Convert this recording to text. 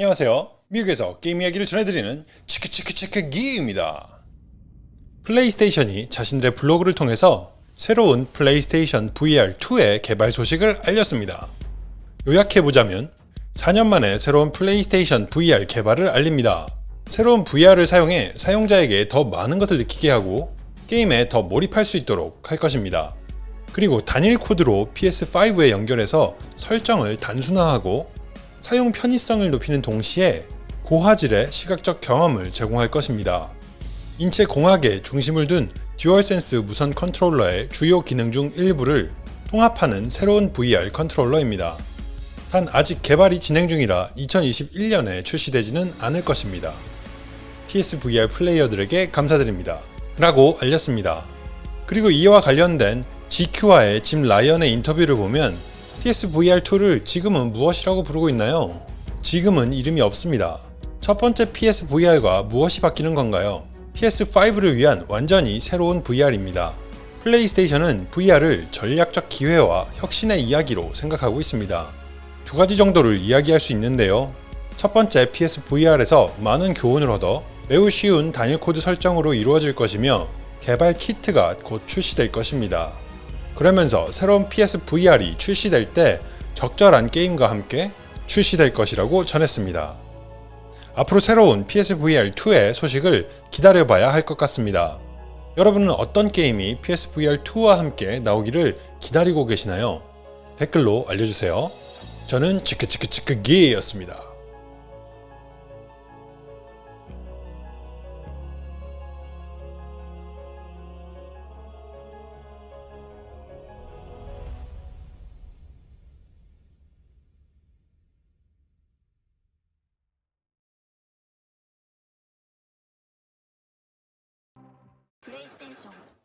안녕하세요. 미국에서 게임 이야기를 전해드리는 치크치크치크 기입니다. 플레이스테이션이 자신들의 블로그를 통해서 새로운 플레이스테이션 VR2의 개발 소식을 알렸습니다. 요약해보자면 4년 만에 새로운 플레이스테이션 VR 개발을 알립니다. 새로운 VR을 사용해 사용자에게 더 많은 것을 느끼게 하고 게임에 더 몰입할 수 있도록 할 것입니다. 그리고 단일 코드로 PS5에 연결해서 설정을 단순화하고 사용 편의성을 높이는 동시에 고화질의 시각적 경험을 제공할 것입니다. 인체 공학에 중심을 둔 DualSense 무선 컨트롤러의 주요 기능 중 일부를 통합하는 새로운 VR 컨트롤러입니다. 단 아직 개발이 진행 중이라 2021년에 출시되지는 않을 것입니다. PSVR 플레이어들에게 감사드립니다. 라고 알렸습니다. 그리고 이와 관련된 GQ와의 짐 라이언의 인터뷰를 보면 PSVR2를 지금은 무엇이라고 부르고 있나요? 지금은 이름이 없습니다. 첫 번째 PSVR과 무엇이 바뀌는 건가요? PS5를 위한 완전히 새로운 VR입니다. 플레이스테이션은 VR을 전략적 기회와 혁신의 이야기로 생각하고 있습니다. 두 가지 정도를 이야기할 수 있는데요. 첫 번째 PSVR에서 많은 교훈을 얻어 매우 쉬운 단일 코드 설정으로 이루어질 것이며 개발 키트가 곧 출시될 것입니다. 그러면서 새로운 PSVR이 출시될 때 적절한 게임과 함께 출시될 것이라고 전했습니다. 앞으로 새로운 PSVR2의 소식을 기다려봐야 할 것 같습니다. 여러분은 어떤 게임이 PSVR2와 함께 나오기를 기다리고 계시나요? 댓글로 알려주세요. 저는 치크치크치크기였습니다. 英雄シ。